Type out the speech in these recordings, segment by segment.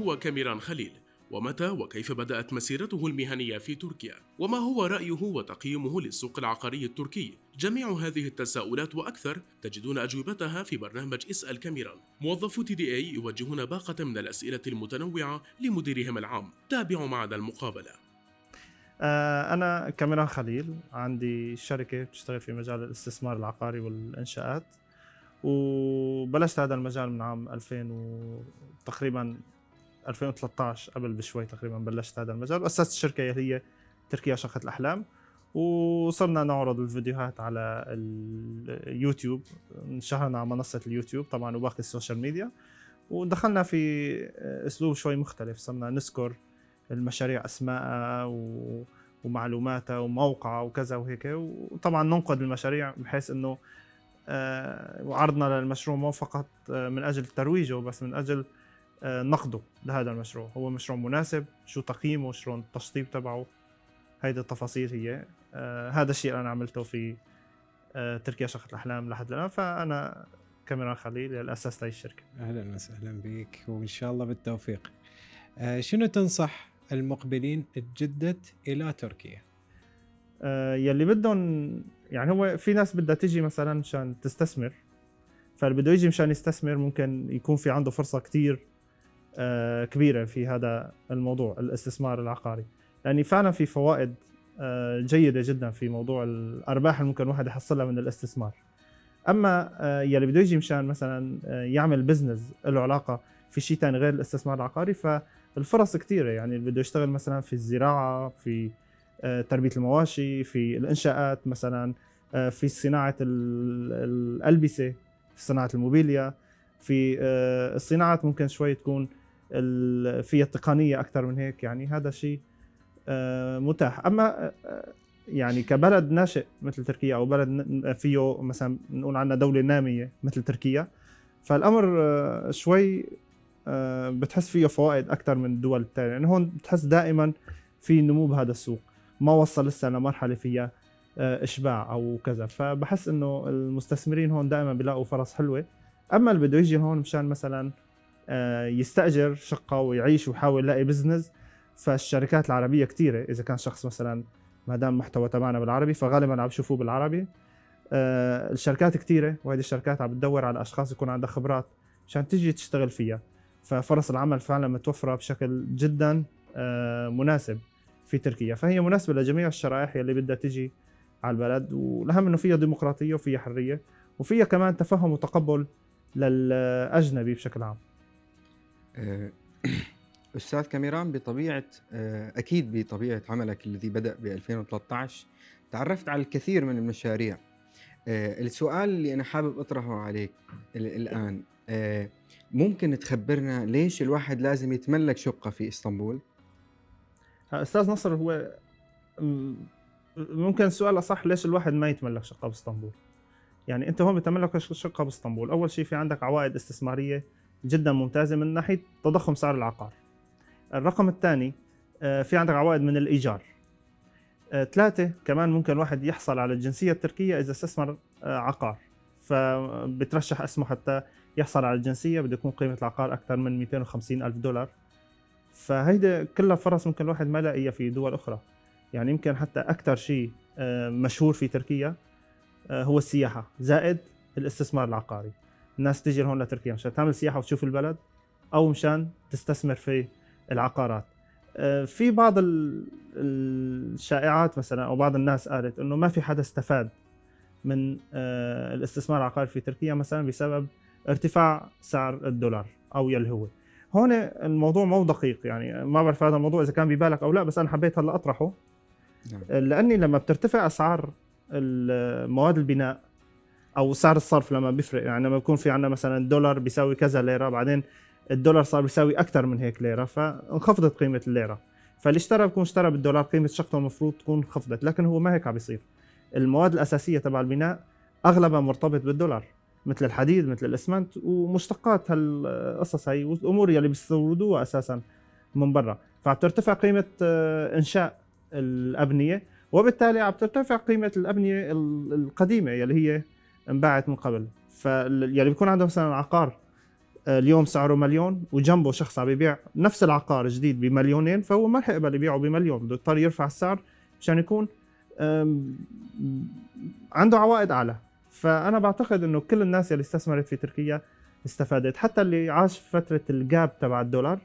هو كاميران خليل؟ ومتى وكيف بدأت مسيرته المهنية في تركيا؟ وما هو رأيه وتقييمه للسوق العقاري التركي؟ جميع هذه التساؤلات وأكثر تجدون أجوبتها في برنامج اسأل كاميران موظفو تي دي إي يوجهون باقة من الأسئلة المتنوعة لمديرهم العام تابعوا معنا المقابلة آه، أنا كاميران خليل عندي شركة بتشتغل في مجال الاستثمار العقاري والإنشاءات وبلشت هذا المجال من عام 2000 و تقريبا 2013 قبل بشوي تقريبا بلشت هذا المجال. واسست الشركة اللي هي تركيا شقة الأحلام. وصرنا نعرض الفيديوهات على اليوتيوب انشهرنا على منصة اليوتيوب طبعا وباقي ال social media. ودخلنا في أسلوب شوي مختلف. صرنا نذكر المشاريع اسماءها و... ومعلوماتها وموقعها وكذا وهيك. وطبعا ننقد المشاريع بحيث إنه آه، وعرضنا للمشروع مو فقط آه، من أجل ترويجه بس من أجل نقده لهذا المشروع. هو مشروع مناسب شو تقييمه شلون التشطيب تبعه. هيدي التفاصيل هي. هذا الشيء أنا عملته في تركيا شقة الأحلام لحد الآن. فأنا كاميران خليل اللي أسست هاي الشركة. أهلا وسهلا بك وإن شاء الله بالتوفيق. شنو تنصح المقبلين الجدة إلى تركيا؟ يلي بدهم يعني هو في ناس بدها تيجي مثلا مشان تستثمر. فاللي بده يجي مشان يستثمر ممكن يكون في عنده فرصة كثير آه، كبيرة في هذا الموضوع الاستثمار العقاري. يعني فعلا في فوائد آه، جيدة جدا في موضوع الأرباح اللي ممكن الواحد يحصلها من الاستثمار. أما آه، يلي بده يجي مشان مثلا يعمل بزنس له علاقة في شيء ثاني غير الاستثمار العقاري فالفرص كثيره يعني اللي بده يشتغل مثلا في الزراعة في آه، تربية المواشي في الإنشاءات مثلا آه، في صناعة الألبسة في صناعة الموبيليا في آه، الصناعات ممكن شوي تكون فيها تقنيه أكثر من هيك يعني هذا شيء متاح. أما يعني كبلد ناشئ مثل تركيا أو بلد فيه مثلا نقول عنها دولة نامية مثل تركيا فالأمر شوي بتحس فيه فوائد أكثر من الدول الثانية يعني هون بتحس دائما في نمو بهذا السوق. ما وصل لسه لمرحلة فيها آه، إشباع أو كذا. فبحس إنه المستثمرين هون دائما بيلاقوا فرص حلوة. أما اللي بده يجي هون مشان مثلا آه، يستأجر شقة ويعيش ويحاول يلاقي بزنس فالشركات العربية كثيره إذا كان شخص مثلا ما دام محتوى تبعنا بالعربي فغالبا عم بشوفوه بالعربي. آه، الشركات كثيره وهذه الشركات عم بتدور على أشخاص يكون عندها خبرات مشان تيجي تشتغل فيها. ففرص العمل فعلا متوفرة بشكل جدا مناسب في تركيا. فهي مناسبة لجميع الشرائح اللي بدها تجي على البلد. والأهم إنه فيها ديمقراطية وفيها حرية وفيها كمان تفهم وتقبل للأجنبي بشكل عام. آه، أستاذ كاميران بطبيعة آه، أكيد بطبيعة عملك الذي بدأ ب 2013 تعرفت على الكثير من المشاريع. آه، السؤال اللي أنا حابب أطرحه عليك الآن ممكن تخبرنا ليش الواحد لازم يتملك شقة في إسطنبول؟ أستاذ نصر هو ممكن السؤال اصح ليش الواحد ما يتملك شقة بإسطنبول؟ يعني أنت هون بتملك شقة بإسطنبول. أول شيء في عندك عوائد استثمارية جدا ممتازة من ناحية تضخم سعر العقار. الرقم الثاني آه، في عندك عوائد من الإيجار. آه، ثلاثة كمان ممكن الواحد يحصل على الجنسية التركية إذا استثمر آه، عقار. فبترشح اسمه حتى يحصل على الجنسية بده يكون قيمة العقار أكثر من 250 ألف دولار. فهيدا كلها فرص ممكن الواحد ما يلاقيها في دول أخرى. يعني يمكن حتى أكثر شيء مشهور في تركيا هو السياحة زائد الاستثمار العقاري. الناس تيجي لهون لتركيا مشان تعمل سياحة وتشوف البلد أو مشان تستثمر في العقارات. آه، في بعض الشائعات مثلا أو بعض الناس قالت إنه ما في حدا استفاد من الاستثمار العقاري في تركيا مثلا بسبب ارتفاع سعر الدولار أو يلي هو هون الموضوع مو دقيق يعني ما بعرف هذا الموضوع إذا كان ببالك أو لا بس أنا حبيت هلا أطرحه. نعم. لأني لما بترتفع أسعار مواد البناء أو سعر الصرف لما بيفرق. يعني لما بيكون في عندنا مثلا دولار بيساوي كذا ليرة بعدين الدولار صار بيساوي أكثر من هيك ليرة فانخفضت قيمة الليرة. فاللي اشترى بيكون اشترى بالدولار قيمة شقته المفروض تكون انخفضت لكن هو ما هيك عم بيصير. المواد الأساسية تبع البناء أغلبها مرتبط بالدولار مثل الحديد مثل الإسمنت ومشتقات هالقصص هي والأمور يلي بيستوردوها أساسا من برا. فعم ترتفع قيمة آه، إنشاء الأبنية وبالتالي عم ترتفع قيمة الأبنية القديمة يلي هي انباعت من قبل. فيلي بيكون عنده مثلا عقار آه، اليوم سعره مليون وجنبه شخص عم يبيع نفس العقار جديد بمليونين فهو ما رح يقبل يبيعه بمليون بده يضطر يرفع السعر مشان يكون عنده عوائد أعلى. فأنا بعتقد إنه كل الناس اللي استثمرت في تركيا استفادت. حتى اللي عاش فترة ال gap تبع الدولار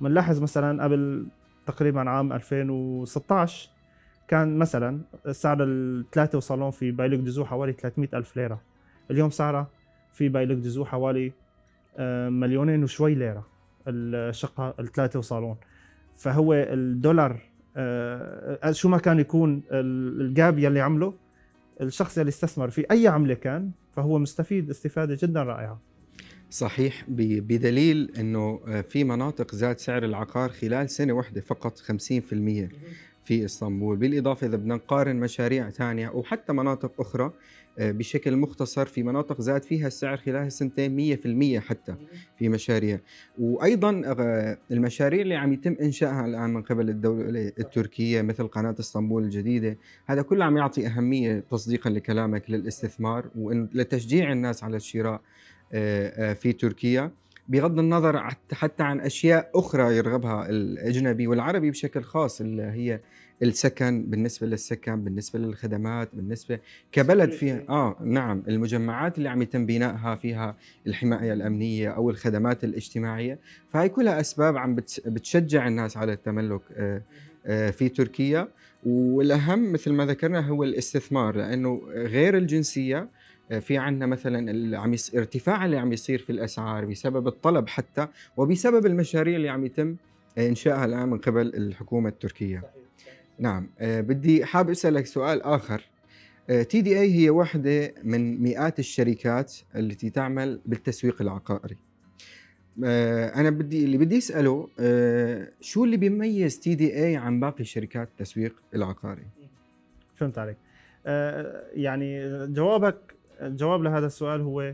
بنلاحظ مثلا قبل تقريبا عام 2016 كان مثلا سعر الثلاثة وصالون في بيليك دوزو حوالي 300 ألف ليرة. اليوم سعرها في بيليك دوزو حوالي آه، مليونين وشوي ليرة الشقة الثلاثة وصالون. فهو الدولار آه، شو ما كان يكون ال- الجاب يلي عمله الشخص يلي استثمر في أي عملة كان فهو مستفيد استفادة جدا رائعة. صحيح بدليل إنه آه، في مناطق زاد سعر العقار خلال سنة واحدة فقط 50% في إسطنبول، بالإضافة إذا بدنا نقارن مشاريع ثانية أو حتى مناطق أخرى آه، بشكل مختصر في مناطق زاد فيها السعر خلال سنتين 100% حتى في مشاريع، وأيضا آه، المشاريع اللي عم يتم إنشائها الآن من قبل الدولة التركية مثل قناة إسطنبول الجديدة، هذا كله عم يعطي أهمية تصديقا لكلامك للاستثمار ولتشجيع الناس على الشراء آه، في تركيا. بغض النظر حتى عن أشياء أخرى يرغبها الأجنبي والعربي بشكل خاص اللي هي السكن بالنسبة للسكن بالنسبة للخدمات بالنسبة كبلد فيها آه نعم المجمعات اللي عم يتم بنائها فيها الحماية الأمنية أو الخدمات الاجتماعية فهي كلها أسباب عم بتشجع الناس على التملك آه، آه، في تركيا. والأهم مثل ما ذكرنا هو الاستثمار لأنه غير الجنسية في عندنا مثلا اللي عم. ارتفاع اللي عم يصير في الأسعار بسبب الطلب حتى وبسبب المشاريع اللي عم يتم إنشائها الآن من قبل الحكومة التركية. نعم أه بدي حاب أسألك سؤال آخر TDE هي واحدة من مئات الشركات التي تعمل بالتسويق العقاري. أنا بدي اللي بدي أسأله شو اللي بيميز TDE عن باقي شركات التسويق العقاري؟ فهمت عليك آه، يعني جوابك الجواب لهذا السؤال هو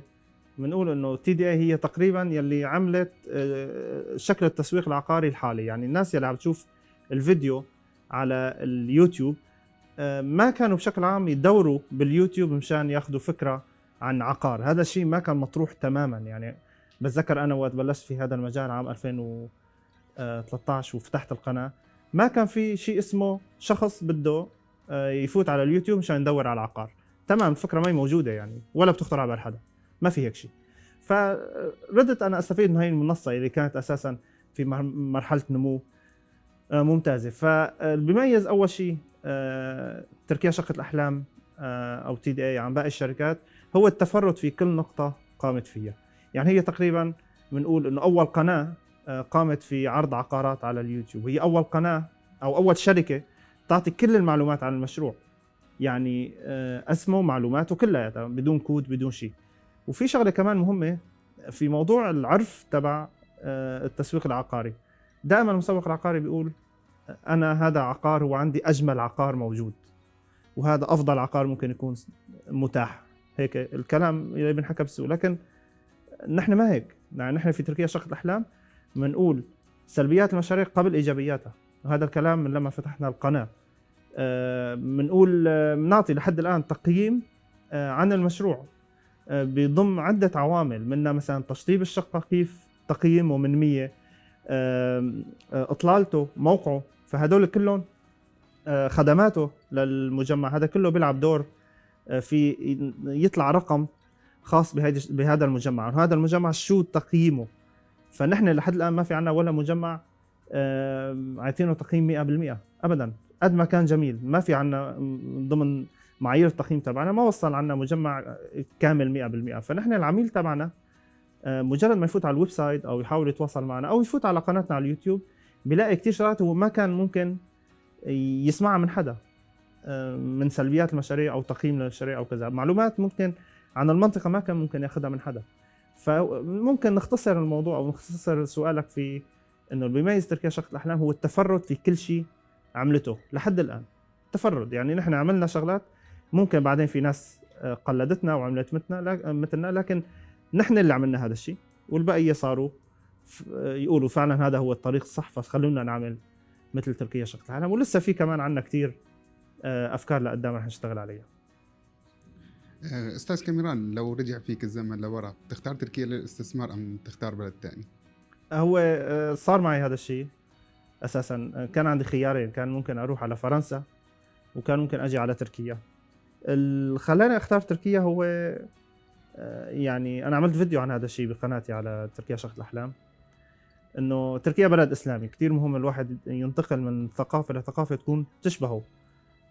بنقول إنه TDE هي تقريبا يلي عملت آه، شكل التسويق العقاري الحالي. يعني الناس يلي عم تشوف الفيديو على اليوتيوب آه، ما كانوا بشكل عام يدوروا باليوتيوب مشان ياخذوا فكرة عن عقار. هذا الشيء ما كان مطروح تماما. يعني بتذكر أنا وقت بلشت في هذا المجال عام 2013 وفتحت القناة. ما كان في شيء اسمه شخص بده آه، يفوت على اليوتيوب مشان يدور على العقار تمام الفكرة ما هي موجودة يعني ولا بتخطر على بال حدا ما في هيك شيء. فردت أنا أستفيد من هاي المنصة اللي كانت أساسا في مر- مرحلة نمو آه، ممتازة. فالبيميز أول شيء آه، تركيا شقة الأحلام آه، أو TDE عن باقي الشركات هو التفرد في كل نقطة قامت فيها. يعني هي تقريبا بنقول إنه أول قناة قامت في عرض عقارات على اليوتيوب. هي أول قناة أو أول شركة تعطي كل المعلومات عن المشروع. يعني آه، اسمه معلوماته كلها بدون كود بدون شيء. وفي شغلة كمان مهمة في موضوع العرف تبع آه، التسويق العقاري. دائما المسوق العقاري بيقول أنا هذا عقار هو عندي أجمل عقار موجود وهذا أفضل عقار ممكن يكون متاح. هيك الكلام اللي بنحكى بالسوق لكن نحن ما هيك. يعني نحن في تركيا شقة الأحلام بنقول سلبيات المشاريع قبل إيجابياتها. وهذا الكلام من لما فتحنا القناة. آه، بنقول آه، بنعطي لحد الآن تقييم آه، عن المشروع. آه، بيضم عدة عوامل منها مثلا تشطيب الشقة كيف تقييمه من 100 آه، آه، إطلالته موقعه فهدول كلهم آه، خدماته للمجمع. هذا كله بيلعب دور آه، في يطلع رقم خاص بهذا المجمع. وهذا المجمع شو تقييمه؟ فنحن لحد الآن ما في عنا ولا مجمع آه، عاطينه تقييم 100% ابدا. قد ما كان جميل. ما في عنا ضمن معايير التقييم تبعنا ما وصل عنا مجمع كامل 100% فنحن العميل تبعنا آه، مجرد ما يفوت على ال website أو يحاول يتواصل معنا أو يفوت على قناتنا على اليوتيوب بيلاقي كثير شغلات هو ما كان ممكن يسمعها من حدا آه، من سلبيات المشاريع أو تقييم للمشاريع أو كذا. معلومات ممكن عن المنطقة ما كان ممكن ياخذها من حدا. فممكن نختصر الموضوع أو نختصر سؤالك في إنه اللي بيميز تركيا شقه الأحلام هو التفرد في كل شيء عملته لحد الآن. تفرد يعني نحن عملنا شغلات ممكن بعدين في ناس آه، قلدتنا وعملت مثلنا مثلنا لكن نحن اللي عملنا هذا الشيء والبقيه صاروا آه، يقولوا فعلا هذا هو الطريق الصح فخلونا نعمل مثل تركيا شقه الاحلام ولسه في كمان عندنا كثير أفكار لقدام رح نشتغل عليها. آه، أستاذ كاميران لو رجع فيك الزمن لورا تختار تركيا للاستثمار أم تختار بلد ثاني؟ هو آه، صار معي هذا الشيء. أساسا. آه، كان عندي خيارين. كان ممكن أروح على فرنسا وكان ممكن أجي على تركيا. اللي خلاني أختار تركيا هو يعني أنا عملت فيديو عن هذا الشيء بقناتي على تركيا شقة الأحلام. إنه تركيا بلد إسلامي. كثير مهم الواحد ينتقل من ثقافة لثقافه تكون تشبهه.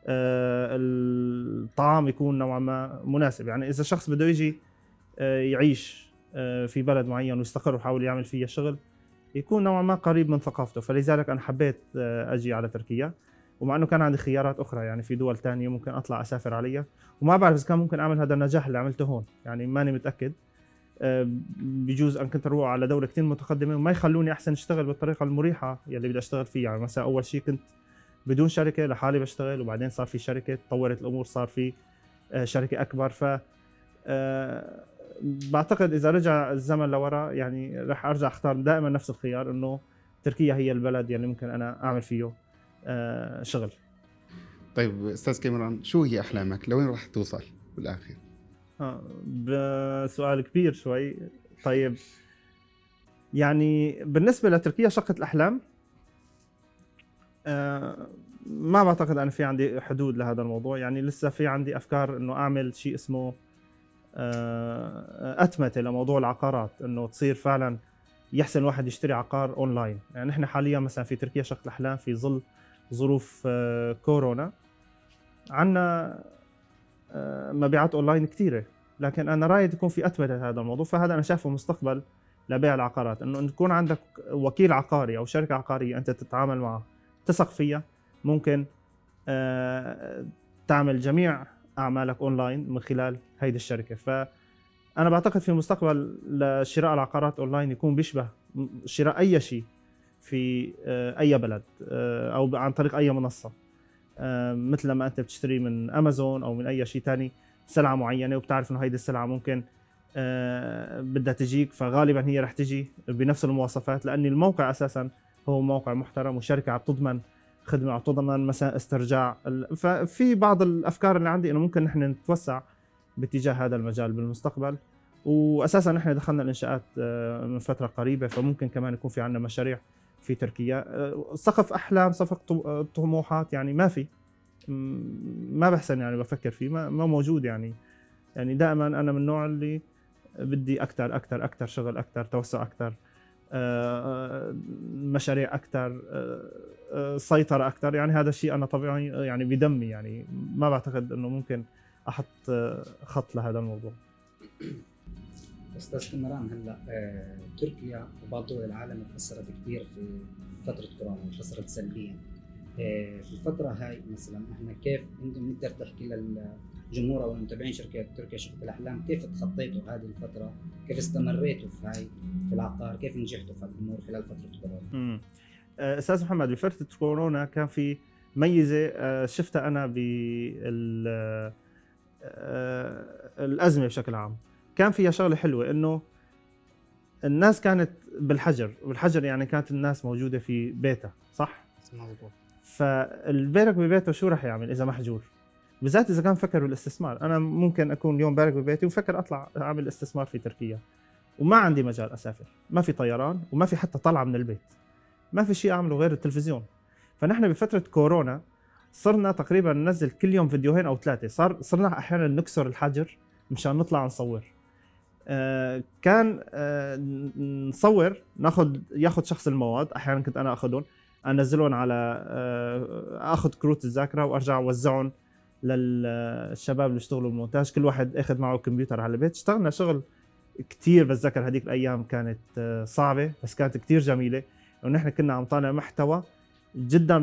آه، الطعام يكون نوعا ما مناسب. يعني إذا شخص بده يجي آه، يعيش آه، في بلد معين ويستقر ويحاول يعمل فيها شغل يكون نوعا ما قريب من ثقافته. فلذلك أنا حبيت أجي على تركيا. ومع إنه كان عندي خيارات أخرى يعني في دول تانية ممكن أطلع أسافر عليها. وما بعرف إذا كان ممكن أعمل هذا النجاح اللي عملته هون. يعني ماني متأكد. بجوز أن كنت أروح على دولة كثير متقدمة وما يخلوني أحسن أشتغل بالطريقة المريحة يلي بدي أشتغل فيها. يعني مثلا أول شيء كنت بدون شركة لحالي بشتغل وبعدين صار في شركة تطورت الأمور صار في آه، شركة أكبر. ف آه، بعتقد إذا رجع الزمن لورا يعني رح أرجع أختار دائما نفس الخيار إنه تركيا هي البلد يلي ممكن أنا أعمل فيه آه، شغل. طيب أستاذ كاميران شو هي أحلامك؟ لوين راح توصل بالاخير آه بسؤال كبير شوي. طيب يعني بالنسبة لتركيا شقة الأحلام آه ما بعتقد أنا في عندي حدود لهذا الموضوع. يعني لسه في عندي أفكار إنه أعمل شيء اسمه آه أتمتة لموضوع العقارات إنه تصير فعلا يحسن الواحد يشتري عقار أونلاين. يعني نحن حاليا مثلا في تركيا شقة الأحلام في ظل ظروف آه كورونا. عندنا آه، مبيعات أونلاين كثيره لكن أنا رأيي تكون في أتمتة هذا الموضوع. فهذا أنا شايفه مستقبل لبيع العقارات. إنه تكون عندك وكيل عقاري أو شركة عقارية أنت تتعامل معها تثق فيها ممكن تعمل جميع أعمالك أونلاين من خلال هيدي الشركة. فأنا بعتقد في المستقبل لشراء العقارات أونلاين يكون بيشبه شراء أي شيء في آه، أي بلد أو عن طريق أي منصة. آه، مثل ما أنت بتشتري من أمازون أو من أي شيء ثاني سلعة معينة وبتعرف إنه هيدي السلعة ممكن آه، بدها تجيك. فغالبا هي رح تجي بنفس المواصفات لأن الموقع أساسا هو موقع محترم وشركة عم تضمن خدمة عم تضمن مثلا استرجاع ففي بعض الأفكار اللي عندي إنه ممكن نحن نتوسع باتجاه هذا المجال بالمستقبل. واساسا نحن دخلنا الإنشاءات آه، من فترة قريبة فممكن كمان يكون في عندنا مشاريع في تركيا. آه، سقف أحلام سقف آه، طموحات يعني ما في. ما بحسن يعني بفكر فيه ما, ما موجود يعني. يعني دائما أنا من النوع اللي بدي أكثر أكثر أكثر شغل أكثر توسع أكثر مشاريع أكثر سيطرة أكثر يعني هذا الشيء أنا طبيعي يعني بدمي يعني ما بعتقد إنه ممكن أحط خط لهذا الموضوع. أستاذ كمران هلأ تركيا وبعض دول العالم تاثرت كثير في فترة كورونا وتاثرت سلبيا. في الفترة هاي مثلا إحنا كيف انت بنقدر تحكي للجمهور أو المتابعين شركة تركيا شركة الأحلام كيف تخطيتوا هذه الفترة؟ كيف استمريتوا في هاي في العقار؟ كيف نجحتوا في الأمور خلال فترة كورونا آه، أستاذ محمد بفترة كورونا كان في ميزة آه، شفتها أنا بال آه، الأزمة بشكل عام. كان فيها شغلة حلوة إنه الناس كانت بالحجر والحجر يعني كانت الناس موجودة في بيتها صح؟ مظبوط. فالبارك ببيته شو راح يعمل إذا محجور بالذات إذا كان فكر بالاستثمار. أنا ممكن أكون اليوم بارك ببيتي وفكر أطلع أعمل استثمار في تركيا. وما عندي مجال أسافر. ما في طيران وما في حتى طلعة من البيت. ما في شيء أعمله غير التلفزيون. فنحن بفترة كورونا صرنا تقريبا ننزل كل يوم فيديوهين أو ثلاثة. صار صرنا أحيانا نكسر الحجر مشان نطلع نصور. آه، كان آه، نصور ناخذ ياخذ شخص المواد. أحيانا كنت أنا اخذهم انزلهم على آه، آخذ كروت الذاكرة وأرجع أوزعهم للشباب اللي بيشتغلوا بالمونتاج. كل واحد أخذ معه كمبيوتر على البيت. اشتغلنا شغل كثير بتذكر هذيك الأيام كانت صعبة بس كانت كثير جميلة. ونحن كنا عم طالع محتوى جدا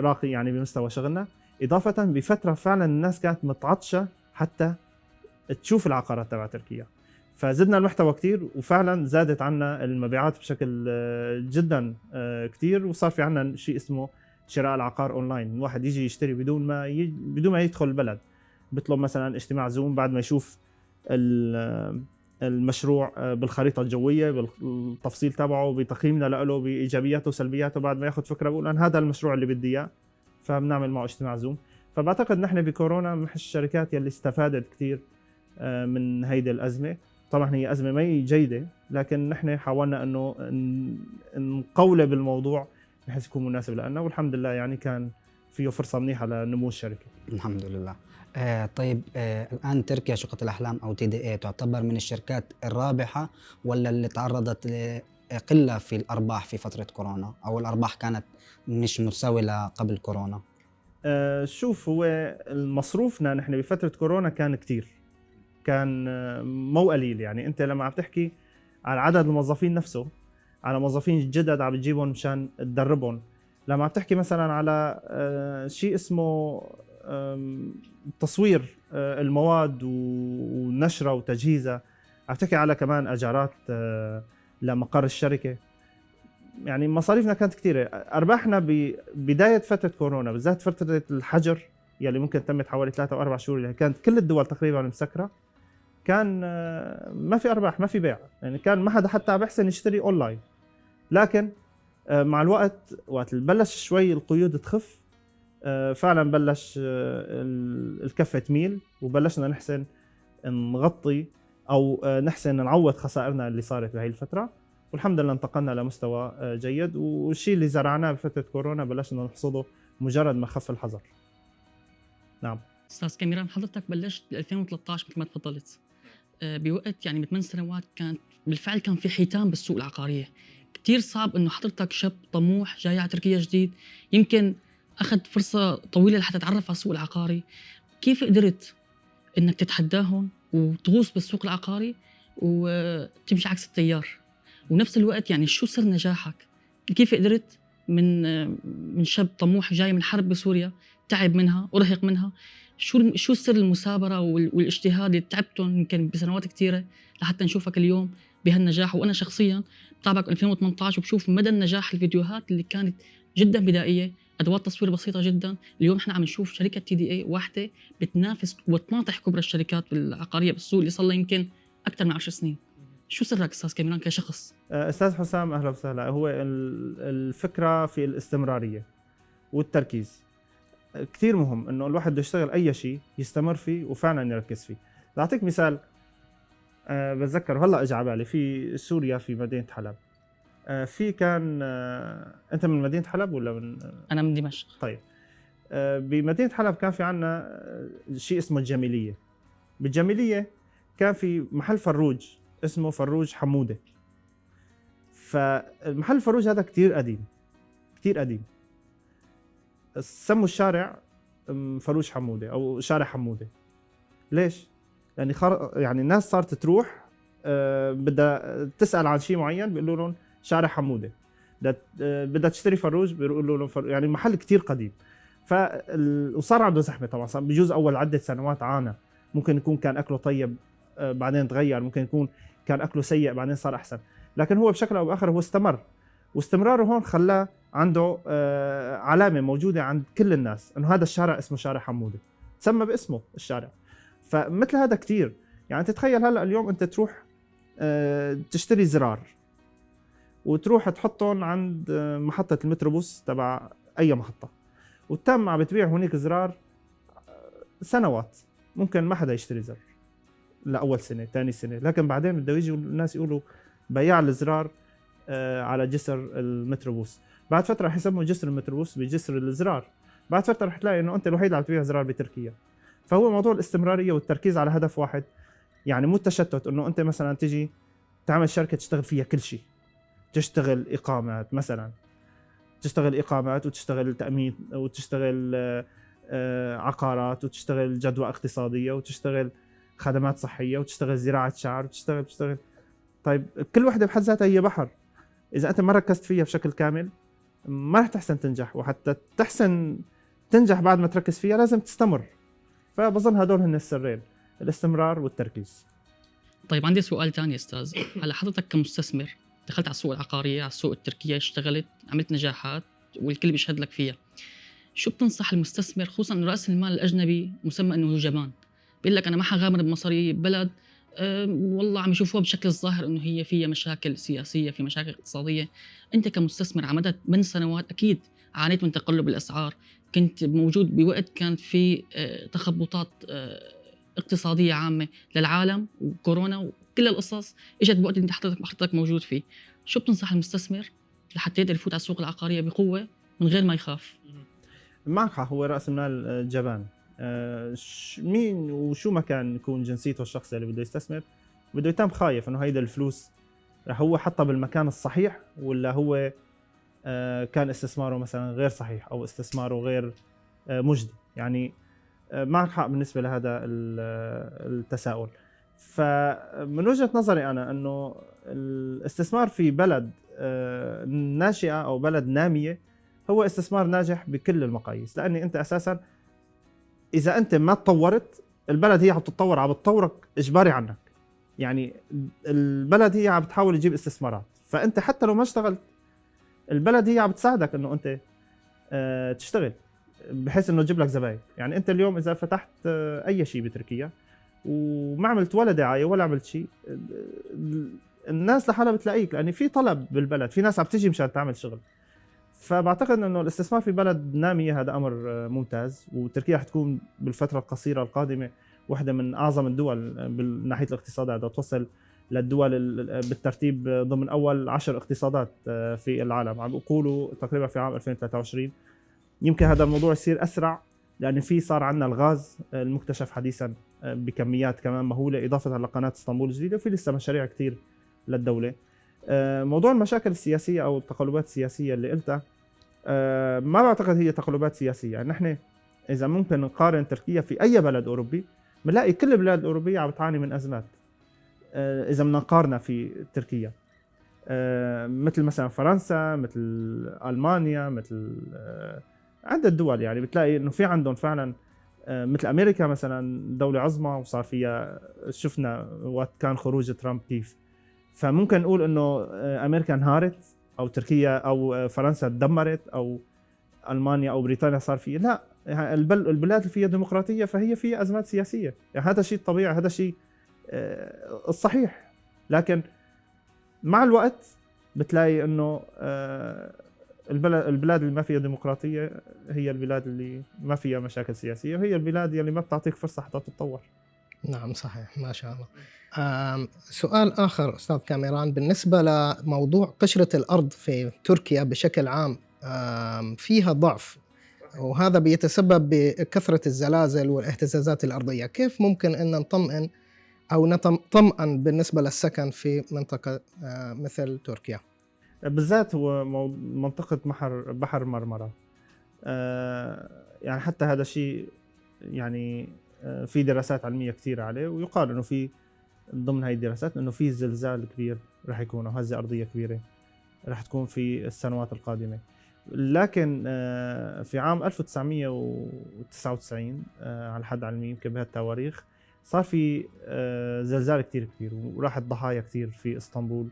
راقي يعني بمستوى شغلنا. إضافة بفترة فعلا الناس كانت متعطشة حتى تشوف العقارات تبع تركيا. فزدنا المحتوى كثير وفعلا زادت عنا المبيعات بشكل آه، جدا آه، كثير وصار في عنا شيء اسمه شراء العقار أونلاين. الواحد يجي يشتري بدون ما. بدون ما يدخل البلد. بيطلب مثلا اجتماع زوم بعد ما يشوف المشروع آه، بالخريطة الجوية بالتفصيل تبعه بتقييمنا له بإيجابياته وسلبياته بعد ما ياخذ فكرة بقول أنا هذا المشروع اللي بدي إياه فبنعمل معه اجتماع زوم فبعتقد نحن بكورونا من الشركات يلي استفادت كثير من هيدي الأزمة. طبعا هي أزمة ما جيدة لكن نحن حاولنا إنه ن- نقولب الموضوع بحيث يكون مناسب لنا والحمد لله يعني كان فيه فرصة منيحة لنمو الشركة. الحمد لله. آه طيب آه الآن تركيا شقة الأحلام أو تي دي اي تعتبر من الشركات الرابحة ولا اللي تعرضت لقلة في الأرباح في فترة كورونا؟ أو الأرباح كانت مش متساوية قبل كورونا؟ آه، شوف هو مصروفنا نحن بفترة كورونا كان كتير. كان مو قليل. يعني انت لما عم تحكي على عدد الموظفين نفسه على موظفين جدد عم بتجيبهم مشان تدربهم. لما عم تحكي مثلا على آه، شيء اسمه تصوير آه، المواد ونشرها وتجهيزها عم تحكي على كمان أجارات آه، لمقر الشركة. يعني مصاريفنا كانت كثيرة أرباحنا ببداية فترة كورونا بالذات فترة الحجر يلي ممكن تمت حوالي ثلاثة أو أربع شهور اللي كانت كل الدول تقريبا مسكرة. كان آه، ما في أرباح ما في بيع. يعني كان ما حدا حتى بيحسن يشتري أونلاين. لكن آه، مع الوقت وقت بلش شوي القيود تخف آه، فعلا بلش ال- الكفة تميل وبلشنا نحسن نغطي آه، نحسن نعوض خسائرنا اللي صارت بهي الفترة. والحمد لله انتقلنا لمستوى جيد. والشيء اللي زرعناه بفترة كورونا بلشنا نحصده مجرد ما خف الحظر نعم. أستاذ كاميران حضرتك بلشت ب 2013 مثل ما تفضلت. بوقت يعني من سنوات كانت بالفعل كان في حيتان بالسوق العقارية. كتير صعب إنه حضرتك شاب طموح جاي على تركيا جديد يمكن أخذ فرصة طويلة لحتى تتعرف على السوق العقاري. كيف قدرت إنك تتحداهم وتغوص بالسوق العقاري وتمشي عكس التيار؟ ونفس الوقت يعني شو سر نجاحك؟ كيف قدرت من آه، من شاب طموح جاي من حرب بسوريا تعب منها ورهق منها؟ شو شو سر المثابرة وال- والاجتهاد اللي تعبتهم يمكن بسنوات كثيره لحتى نشوفك اليوم بهالنجاح. وأنا شخصيا بتابعك 2018 وبشوف مدى النجاح الفيديوهات اللي كانت جدا بدائية أدوات تصوير بسيطة جدا. اليوم إحنا عم نشوف شركة تي دي إي واحدة بتنافس وتناطح كبرى الشركات العقاريه بالسوق اللي صار لها يمكن أكثر من 10 سنين. شو سرك أستاذ كاميران كشخص؟ آه، أستاذ حسام أهلا وسهلا. هو ال- الفكرة في الاستمرارية والتركيز. كثير مهم إنه الواحد بده يشتغل أي شيء يستمر فيه وفعلا يركز فيه. لأعطيك مثال أه بتذكر هلأ اجى على بالي في سوريا في مدينة حلب. أه في كان أه أنت من مدينة حلب ولا من؟ أنا من دمشق. طيب. آه، بمدينة حلب كان في عنا آه، شيء اسمه الجميلية. بالجميلية كان في محل فروج اسمه فروج حمودة. فالمحل الفروج هذا كتير قديم كتير قديم. سموا الشارع أم، فروج حمودة أو شارع حمودة. ليش؟ يعني خر... يعني الناس صارت تروح آه، بدها تسأل عن شيء معين بيقولوا لهم شارع حمودة. بدها بدها تشتري فروج بيقولوا لهم فروج يعني المحل كتير قديم. فال... وصار عنده زحمة طبعا صار بجوز أول عدة سنوات عانى. ممكن يكون كان أكله طيب آه، بعدين تغير ممكن يكون كان أكله سيء بعدين صار أحسن. لكن هو بشكل أو بآخر هو استمر. واستمراره هون خلاه عنده آه، علامة موجودة عند كل الناس إنه هذا الشارع اسمه شارع حمودة. تسمى باسمه الشارع. فمثل هذا كتير. يعني تتخيل هلأ اليوم أنت تروح آه، تشتري زرار وتروح تحطهم عند آه، محطة المتروبوس تبع أي محطة. وتم عم بتبيع هونيك زرار سنوات. ممكن ما حدا يشتري زر. لأول سنة ثاني سنة. لكن بعدين بده يجوا الناس يقولوا بياع الزرار على جسر المتروبوس بعد فترة رح يسموا جسر المتروبوس بجسر الزرار. بعد فترة رح تلاقي إنه أنت الوحيد اللي عم تبيع زرار بتركيا. فهو موضوع الاستمرارية والتركيز على هدف واحد. يعني مو التشتت إنه أنت مثلا تيجي تعمل شركة تشتغل فيها كل شيء. تشتغل إقامات مثلا. تشتغل إقامات وتشتغل تأمين وتشتغل آه، عقارات وتشتغل جدوى اقتصادية وتشتغل خدمات صحية وتشتغل زراعة شعر وتشتغل وتشتغل طيب كل وحدة بحد ذاتها هي بحر. إذا أنت ما ركزت فيها بشكل كامل ما رح تحسن تنجح وحتى تحسن تنجح بعد ما تركز فيها لازم تستمر. فبظن هدول هن السرين الاستمرار والتركيز. طيب عندي سؤال ثاني أستاذ. هلا حضرتك كمستثمر دخلت على السوق العقارية على السوق التركية اشتغلت عملت نجاحات والكل بيشهد لك فيها. شو بتنصح المستثمر خصوصا انه رأس المال الأجنبي مسمى إنه جبان؟ بيقول لك أنا ما حغامر بمصاري بلد أه والله عم يشوفوها بشكل الظاهر إنه هي فيها مشاكل سياسية في مشاكل اقتصادية. أنت كمستثمر على مدى من سنوات أكيد عانيت من تقلب الأسعار. كنت موجود بوقت كان في آه، تخبطات آه، اقتصادية عامة للعالم وكورونا وكل القصص إجت بوقت أنت حضرتك حضرتك موجود فيه. شو بتنصح المستثمر لحتى يقدر يفوت على السوق العقارية بقوة من غير ما يخاف؟ معك هو رأس المال آه، جبان. مين وشو ما كان يكون جنسيته الشخص اللي بده يستثمر بده يتم خايف إنه هيدا الفلوس رح هو حطها بالمكان الصحيح ولا هو آه، كان استثماره مثلا غير صحيح أو استثماره غير آه، مجدي. يعني آه، معك حق بالنسبة لهذا ال- آه، التساؤل. فمن وجهة نظري أنا إنه الاستثمار في بلد آه، ناشئة أو بلد نامية هو استثمار ناجح بكل المقاييس لأني أنت أساسا إذا أنت ما تطورت البلد هي عم تتطور عم تطورك إجباري عنك. يعني البلد هي عم بتحاول تجيب استثمارات. فأنت حتى لو ما اشتغلت البلد هي عم بتساعدك إنه أنت آه، تشتغل بحيث إنه تجيب لك زباين. يعني أنت اليوم إذا فتحت آه، أي شيء بتركيا وما عملت ولا دعاية ولا عملت شيء ال- الناس لحالها بتلاقيك. لأن في طلب بالبلد في ناس عم تيجي مشان تعمل شغل. فبعتقد إنه الاستثمار في بلد نامية هذا أمر آه، ممتاز. وتركيا حتكون بالفترة القصيرة القادمة واحدة من أعظم الدول آه، من ناحية الاقتصاد بدها توصل للدول ال- بالترتيب آه، ضمن أول عشر اقتصادات آه، في العالم. عم بيقولوا تقريبا في عام 2023 يمكن هذا الموضوع يصير أسرع لأن في صار عندنا الغاز آه، المكتشف حديثا آه، بكميات كمان مهولة إضافة لقناة إسطنبول الجديدة وفي لسه مشاريع كثير للدولة. آه، موضوع المشاكل السياسية أو التقلبات السياسية اللي قلتها آه، ما بعتقد هي تقلبات سياسية. يعني نحن إذا ممكن نقارن تركيا في أي بلد أوروبي بنلاقي كل البلاد الاوروبيه عم بتعاني من أزمات آه، إذا بدنا نقارنها في تركيا. آه، مثل مثلا فرنسا مثل ألمانيا مثل آه، عدة دول. يعني بتلاقي إنه في عندهم فعلا آه، مثل أمريكا مثلا دولة عظمى وصار فيها شفنا وقت كان خروج ترامب كيف. فممكن نقول إنه آه، أمريكا انهارت أو تركيا أو آه، فرنسا تدمرت أو ألمانيا أو بريطانيا صار في لا يعني البل- البلاد اللي فيها ديمقراطية فهي فيها أزمات سياسية. يعني هذا شيء طبيعي هذا شيء آه، الصحيح لكن مع الوقت بتلاقي إنه آه، البلاد اللي ما فيها ديمقراطية هي البلاد اللي ما فيها مشاكل سياسية وهي البلاد اللي ما بتعطيك فرصة حتى تتطور. نعم صحيح ما شاء الله. سؤال آخر أستاذ كاميران بالنسبة لموضوع قشرة الأرض في تركيا بشكل عام فيها ضعف وهذا بيتسبب بكثرة الزلازل والاهتزازات الأرضية. كيف ممكن أن نطمئن أو نطمئن بالنسبة للسكن في منطقة مثل تركيا؟ بالذات هو منطقة بحر بحر مرمرة. يعني حتى هذا شيء يعني في دراسات علمية كثيرة عليه ويقال إنه في ضمن هاي الدراسات إنه في زلزال كبير رح يكون أو هزة أرضية كبيرة رح تكون في السنوات القادمة. لكن آه، في عام 1999 آه، على حد علمي يمكن بهالتواريخ صار في آه، زلزال كتير كبير وراحت ضحايا كتير في إسطنبول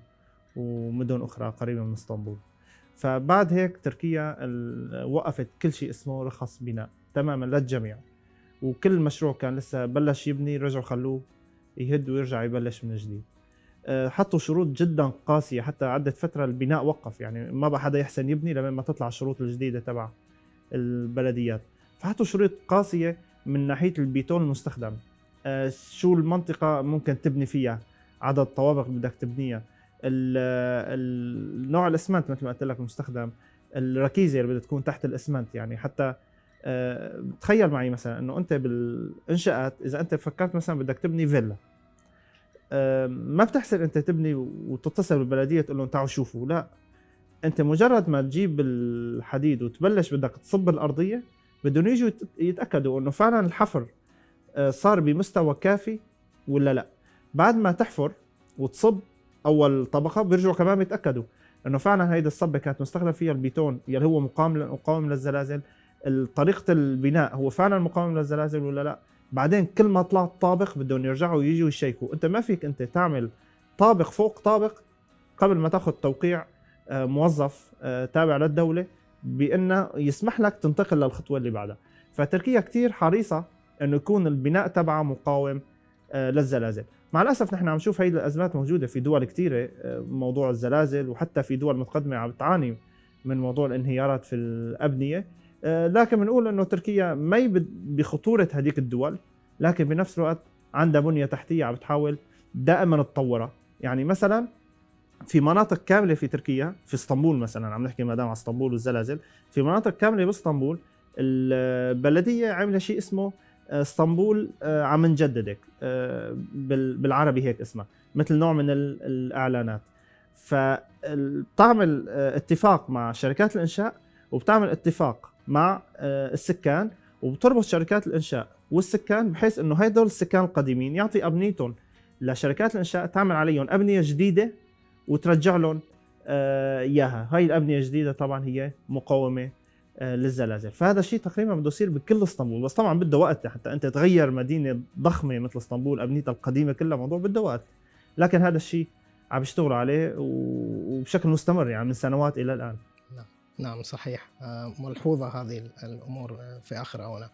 ومدن أخرى قريبة من إسطنبول. فبعد هيك تركيا وقفت كل شيء اسمه رخص بناء تماما للجميع. وكل مشروع كان لسه بلش يبني رجعوا خلوه يهد ويرجع يبلش من جديد. أه، حطوا شروط جدا قاسية حتى عدت فترة البناء وقف يعني ما بقى حدا يحسن يبني لما ما تطلع الشروط الجديدة تبع البلديات. فحطوا شروط قاسية من ناحية البيتون المستخدم. أه، شو المنطقة ممكن تبني فيها؟ عدد طوابق بدك تبنيها. نوع الاسمنت مثل ما قلت لك المستخدم. الركيزة اللي بدها تكون تحت الاسمنت يعني حتى تخيل معي مثلا إنه أنت بالإنشاءات إذا أنت فكرت مثلا بدك تبني فيلا آه، ما بتحسن أنت تبني وتتصل بالبلدية تقول لهم تعالوا شوفوا لا. أنت مجرد ما تجيب الحديد وتبلش بدك تصب الأرضية بدهم يجوا يت- يتأكدوا إنه فعلا الحفر آه، صار بمستوى كافي ولا لا. بعد ما تحفر وتصب أول طبقة بيرجعوا كمان بيتأكدوا إنه فعلا هيدي الصبة كانت مستخدم فيها البيتون يلي هو مقاوم مقاوم للزلازل. طريقة البناء هو فعلا مقاوم للزلازل ولا لا؟ بعدين كل ما طلعت طابق بدهم يرجعوا يجوا يشيكوا. أنت ما فيك أنت تعمل طابق فوق طابق قبل ما تأخذ توقيع آه، موظف آه، تابع للدولة بأنه يسمح لك تنتقل للخطوة اللي بعدها. فتركيا كتير حريصة إنه يكون البناء تبعها مقاوم آه، للزلازل. مع الأسف نحن عم نشوف هي الأزمات موجودة في دول كثيره موضوع الزلازل وحتى في دول متقدمة عم تعاني من موضوع الانهيارات في الأبنية. لكن بنقول إنه تركيا ما بخطورة هذيك الدول لكن بنفس الوقت عندها بنية تحتية عم بتحاول دائما تطورها. يعني مثلا في مناطق كاملة في تركيا في اسطنبول مثلا عم نحكي ما دام على اسطنبول والزلازل في مناطق كاملة باسطنبول البلدية عاملة شيء اسمه آه، اسطنبول آه، عم نجددك آه، بال- بالعربي هيك اسمها مثل نوع من ال- الإعلانات. فبتعمل اتفاق مع شركات الإنشاء وبتعمل اتفاق مع آه، السكان وبتربط شركات الإنشاء والسكان بحيث إنه هدول السكان القديمين يعطي أبنيتهم لشركات الإنشاء تعمل عليهم أبنية جديدة وترجع لهم آه، إياها. هاي الأبنية الجديدة طبعا هي مقاومه آه، للزلازل. فهذا الشيء تقريبا بده يصير بكل إسطنبول. بس طبعا بده وقت. حتى أنت تغير مدينة ضخمة مثل إسطنبول أبنيتها القديمة كلها موضوع بده وقت. لكن هذا الشيء عم يشتغلوا عليه وبشكل مستمر يعني من سنوات إلى الآن. نعم صحيح. آه، ملحوظة هذه ال- الأمور آه، في آخر آونة.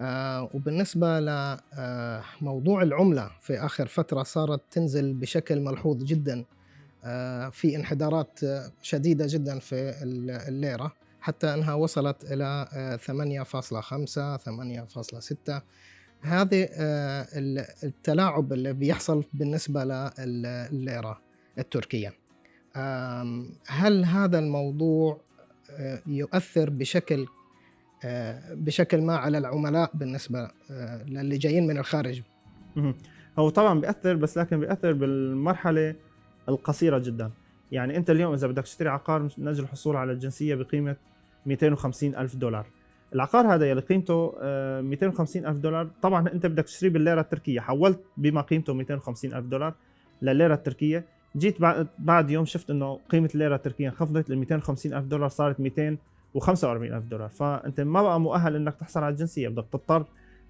آه، وبالنسبة لموضوع العملة في آخر فترة صارت تنزل بشكل ملحوظ جدا في انحدارات شديدة جدا في ال- الليرة حتى أنها وصلت إلى آه، 8.5 8.6 هذه آه، ال- التلاعب اللي بيحصل بالنسبة للليرة التركية. هل هذا الموضوع يؤثر بشكل آه، بشكل ما على العملاء بالنسبة آه، للي جايين من الخارج. هو طبعا بيأثر بس لكن بيأثر بالمرحلة القصيرة جدا. يعني أنت اليوم إذا بدك تشتري عقار من أجل الحصول على الجنسية بقيمة 250 ألف دولار. العقار هذا يلي قيمته آه، 250 ألف دولار. طبعا أنت بدك تشتريه بالليرة التركية. حولت بما قيمته 250 ألف دولار لليرة التركية. جيت بعد يوم شفت إنه قيمة الليرة التركية انخفضت ل 250 ألف دولار صارت 245 ألف دولار. فانت ما بقى مؤهل إنك تحصل على الجنسية بدك تضطر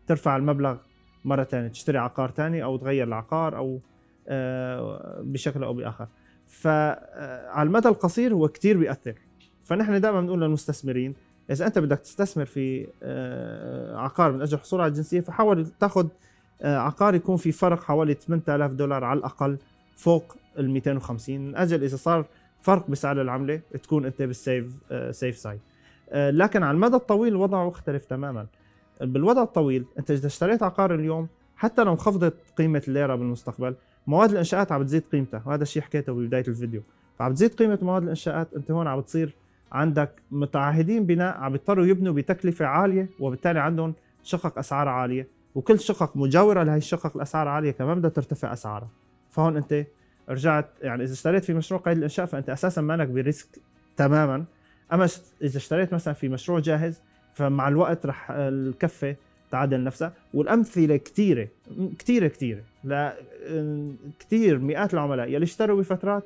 ترفع المبلغ مرة ثانية تشتري عقار ثاني أو تغير العقار أو آه، بشكل أو بآخر. فعلى المدى القصير هو كتير بيأثر. فنحن دائما بنقول للمستثمرين إذا أنت بدك تستثمر في آه، عقار من أجل الحصول على الجنسية فحاول تاخذ آه، عقار يكون في فرق حوالي 8000 دولار على الأقل فوق ال 250 من أجل إذا صار فرق بسعر العملة تكون أنت بالسيف سيف سايد لكن على المدى الطويل الوضع مختلف تماما. بالوضع الطويل أنت إذا اشتريت عقار اليوم حتى لو انخفضت قيمة الليرة بالمستقبل مواد الإنشاءات عم بتزيد قيمتها. وهذا الشيء حكيته ببداية الفيديو. فعم بتزيد قيمة مواد الإنشاءات أنت هون عم بتصير عندك متعهدين بناء عم بيضطروا يبنوا بتكلفة عالية وبالتالي عندهم شقق أسعار عالية. وكل شقق مجاورة لهي الشقق الأسعار عاليه كمان بدها ترتفع أسعارها. فهون أنت رجعت يعني إذا اشتريت في مشروع قيد الإنشاء فأنت أساسا مانك بريسك تماما. أما إذا اشتريت مثلا في مشروع جاهز فمع الوقت رح الكفة تعدل نفسها. والأمثلة كثيره كثيره كثيره لا كثير مئات العملاء يلي اشتروا بفترات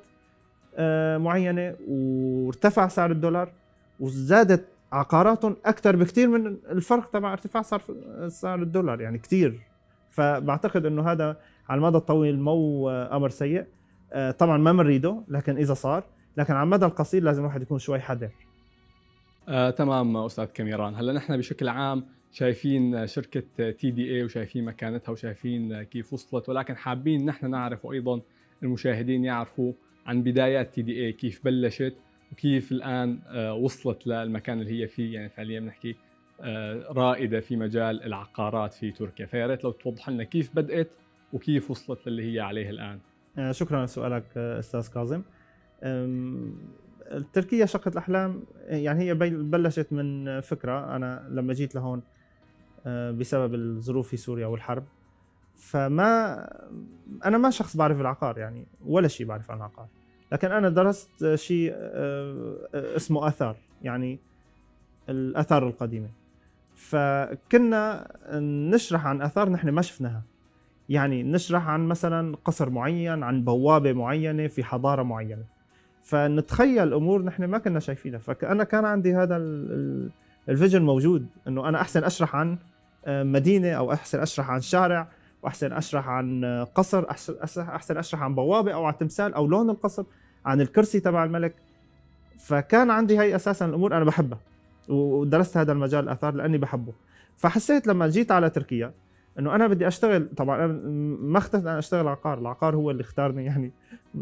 آه، معينة وارتفع سعر الدولار وزادت عقاراتهم أكثر بكثير من الفرق تبع ارتفاع سعر سعر الدولار يعني كثير فبعتقد إنه هذا على المدى الطويل مو آه، أمر سيء. طبعا ما بنريده لكن إذا صار لكن على المدى القصير لازم الواحد يكون شوي حذر. آه، تمام أستاذ كاميران هلأ نحن بشكل عام شايفين شركة TDE وشايفين مكانتها وشايفين كيف وصلت ولكن حابين نحن نعرف وأيضا المشاهدين يعرفوا عن بدايات TDE كيف بلشت وكيف الآن آه، وصلت للمكان اللي هي فيه. يعني فعليا بنحكي آه، رائدة في مجال العقارات في تركيا. فيا ريت لو توضح لنا كيف بدأت وكيف وصلت للي هي عليه الآن. آه، شكرا لسؤالك آه، أستاذ كاظم. تركيا شقة الأحلام آه، يعني هي بلشت من فكرة. أنا لما جيت لهون آه، بسبب الظروف في سوريا والحرب فما أنا ما شخص بعرف العقار يعني ولا شيء بعرف عن العقار. لكن أنا درست آه، شيء آه، آه، اسمه آثار يعني الآثار القديمة. فكنا نشرح عن آثار نحن ما شفناها. يعني نشرح عن مثلا قصر معين عن بوابة معينة في حضارة معينة. فنتخيل أمور نحن ما كنا شايفينها. فأنا كان عندي هذا ال- ال- الفيجن موجود أنه أنا أحسن أشرح عن آه، مدينة أو أحسن أشرح عن شارع وأحسن أشرح عن آه، قصر أحسن أشرح عن بوابة أو عن تمثال أو لون القصر عن الكرسي تبع الملك. فكان عندي هي أساسا الأمور أنا بحبها ودرست هذا المجال الآثار لأني بحبه. فحسيت لما جيت على تركيا إنه أنا بدي أشتغل طبعا أنا ما اخترت أنا أشتغل عقار العقار هو اللي اختارني يعني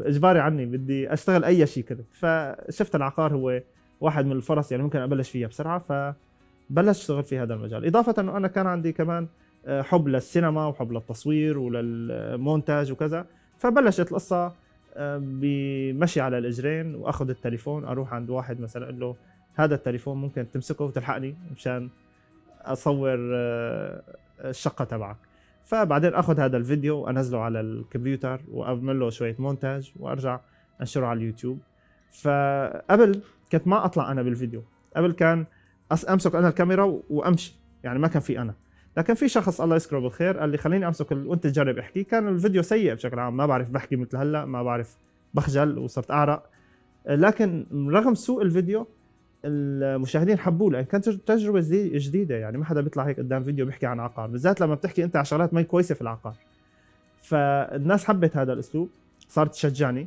إجباري عني بدي أشتغل أي شيء كنت فشفت العقار هو واحد من الفرص يعني ممكن أبلش فيها بسرعة ف بلشت أشتغل في هذا المجال. إضافة إنه أنا كان عندي كمان آه، حب للسينما وحب للتصوير وللمونتاج وكذا فبلشت القصة آه، بمشي على الإجرين وأخذ التليفون أروح عند واحد مثلا أقول له هذا التليفون ممكن تمسكه وتلحقني مشان أصور آه، الشقة تبعك. فبعدين أخذ هذا الفيديو وانزله على الكمبيوتر وأعمل له شوية مونتاج وأرجع أنشره على اليوتيوب. فقبل كنت ما أطلع أنا بالفيديو. قبل كان أمسك أنا الكاميرا وأمشي. يعني ما كان في أنا. لكن في شخص الله يذكره بالخير قال لي خليني أمسك وأنت تجرب احكي. كان الفيديو سيء بشكل عام. ما بعرف بحكي مثل هلأ ما بعرف بخجل وصرت أعرق. لكن رغم سوء الفيديو المشاهدين حبوه لأن كانت تجربة جديدة يعني ما حدا بيطلع هيك قدام فيديو بيحكي عن عقار بالذات لما بتحكي أنت عن شغلات ما كويسة في العقار. فالناس حبت هذا الأسلوب صارت تشجعني.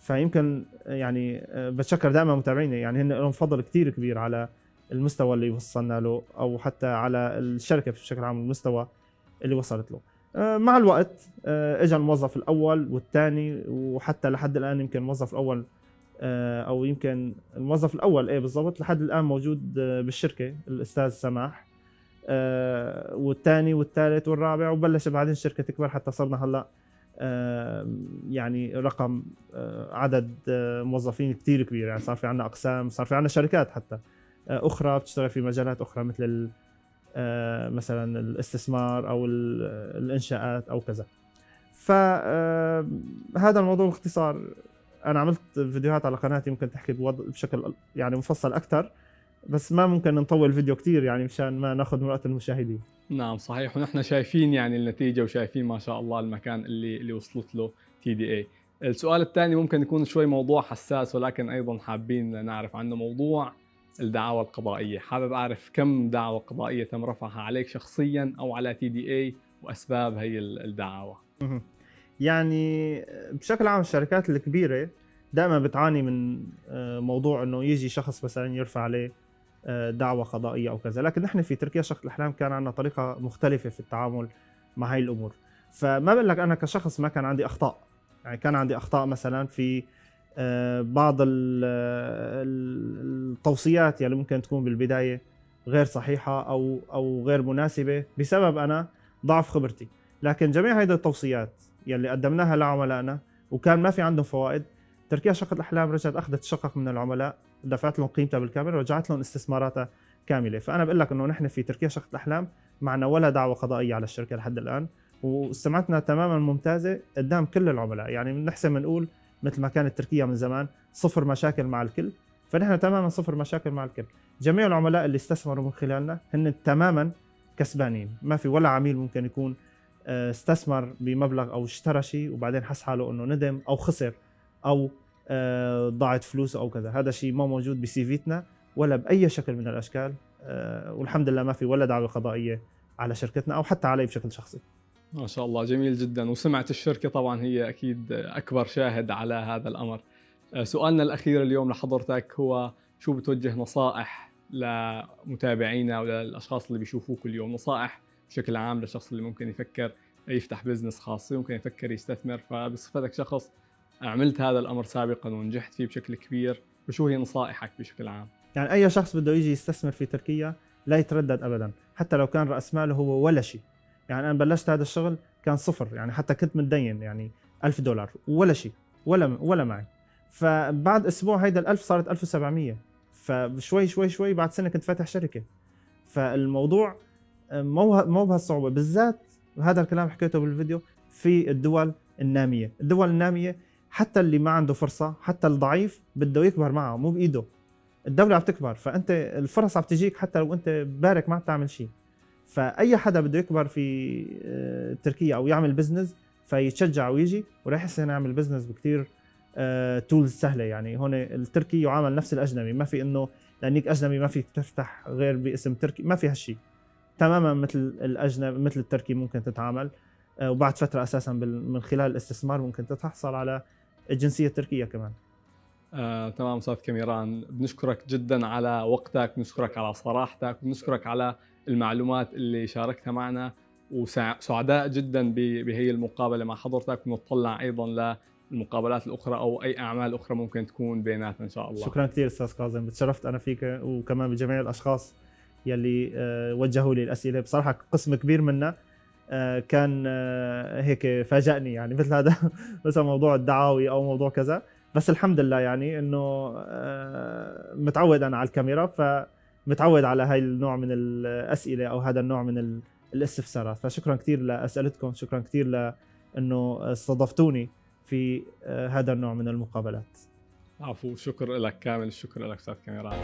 فيمكن يعني بتشكر دائما متابعيني. يعني هن لهم فضل كثير كبير على المستوى اللي وصلنا له أو حتى على الشركة بشكل عام المستوى اللي وصلت له. آه، مع الوقت آه، اجى الموظف الأول والثاني وحتى لحد الآن يمكن الموظف الأول آه، أو يمكن الموظف الأول. إيه بالضبط لحد الآن موجود بالشركة الأستاذ سماح. والثاني والثالث والرابع وبلش بعدين الشركة تكبر حتى صرنا هلأ يعني رقم عدد موظفين كثير كبير. يعني صار في عندنا أقسام صار في عندنا شركات حتى أخرى بتشتغل في مجالات أخرى مثل آه، مثلا الاستثمار أو الإنشاءات أو كذا. فهذا الموضوع باختصار أنا عملت فيديوهات على قناتي ممكن تحكي بشكل يعني مفصل أكثر بس ما ممكن نطول الفيديو كثير يعني مشان ما ناخذ من وقت المشاهدين. نعم صحيح. ونحن شايفين يعني النتيجة وشايفين ما شاء الله المكان اللي اللي وصلت له TDE السؤال الثاني ممكن يكون شوي موضوع حساس ولكن أيضا حابين نعرف عنه موضوع الدعاوى القضائية. حابب أعرف كم دعوة قضائية تم رفعها عليك شخصيا أو على TDE وأسباب هي الدعاوى؟ يعني بشكل عام الشركات الكبيرة دائما بتعاني من آه، موضوع إنه يجي شخص مثلا يرفع عليه آه، دعوة قضائية أو كذا. لكن نحن في تركيا شقة الأحلام كان عندنا طريقة مختلفة في التعامل مع هاي الأمور. فما بقول لك أنا كشخص ما كان عندي أخطاء. يعني كان عندي أخطاء مثلا في آه، بعض التوصيات يعني ممكن تكون بالبداية غير صحيحة أو أو غير مناسبة بسبب أنا ضعف خبرتي. لكن جميع هذه التوصيات يلي قدمناها لعملائنا وكان ما في عندهم فوائد. تركيا شقة الأحلام رجعت أخذت شقق من العملاء دفعت لهم قيمتها بالكامل ورجعت لهم استثماراتها كاملة. فأنا بقول لك أنه نحن في تركيا شقة الأحلام معنا ولا دعوة قضائية على الشركة لحد الآن وسمعتنا تماما ممتازة قدام كل العملاء. يعني بنحسن بنقول مثل ما كانت تركيا من زمان صفر مشاكل مع الكل. فنحن تماما صفر مشاكل مع الكل. جميع العملاء اللي استثمروا من خلالنا هن تماما كسبانين. ما في ولا عميل ممكن يكون استثمر بمبلغ أو اشترى شيء وبعدين حس حاله إنه ندم أو خسر أو آه، ضاعت فلوسه أو كذا. هذا شيء ما موجود بسيفيتنا ولا بأي شكل من الأشكال آه، والحمد لله ما في ولا دعوة قضائية على شركتنا أو حتى علي بشكل شخصي. ما شاء الله جميل جدا. وسمعة الشركة طبعا هي أكيد أكبر شاهد على هذا الأمر. آه، سؤالنا الأخير اليوم لحضرتك هو شو بتوجه نصائح لمتابعينا وللأشخاص اللي بيشوفوك اليوم؟ نصائح بشكل عام للشخص اللي ممكن يفكر يفتح بزنس خاص ممكن يفكر يستثمر. فبصفتك شخص عملت هذا الأمر سابقا ونجحت فيه بشكل كبير وشو هي نصائحك بشكل عام؟ يعني أي شخص بده يجي يستثمر في تركيا لا يتردد أبدا حتى لو كان رأس ماله هو ولا شيء. يعني أنا بلشت هذا الشغل كان صفر يعني حتى كنت متدين يعني ألف دولار ولا شيء ولا ولا معي. فبعد أسبوع هيدا ال1000 صارت 1700 فشوي شوي شوي بعد سنة كنت فاتح شركة. فالموضوع مو مو بهالصعوبة بالذات هذا الكلام حكيته بالفيديو في الدول النامية. الدول النامية حتى اللي ما عنده فرصة حتى الضعيف بده يكبر معه مو بإيده. الدولة عم تكبر فأنت الفرص عم تجيك حتى لو أنت بارك ما عم تعمل شيء. فأي حدا بده يكبر في آه، تركيا أو يعمل بزنس فيتشجع ويجي وراح يحسن يعمل بزنس بكثير tools سهلة يعني. هون التركي يعامل نفس الأجنبي ما في إنه لانك أجنبي ما فيك تفتح غير باسم تركي ما في هالشيء. تماما مثل الأجنبي مثل التركي ممكن تتعامل. آه، وبعد فترة أساسا من خلال الاستثمار ممكن تحصل على الجنسيه التركيه كمان. آه، تمام أستاذ كاميران بنشكرك جدا على وقتك بنشكرك على صراحتك بنشكرك على المعلومات اللي شاركتها معنا. وسعداء جدا بهي المقابلة مع حضرتك. ونطلع أيضا للمقابلات الأخرى أو أي أعمال أخرى ممكن تكون بيناتنا إن شاء الله. شكرا كثير أستاذ كاظم تشرفت أنا فيك وكمان بجميع الأشخاص. يلي آه، وجهوا لي الأسئلة. بصراحة قسم كبير منها آه، كان آه، هيك فاجأني يعني مثل هذا مثلا موضوع الدعاوي أو موضوع كذا. بس الحمد لله يعني إنه متعود أنا على الكاميرا فمتعود على هاي النوع من الأسئلة أو هذا النوع من الاستفسارات. فشكرا كثير لاسئلتكم شكرا كثير لإنه استضفتوني في هذا النوع من المقابلات. عفو شكر لك كامل الشكر لك أستاذ كاميران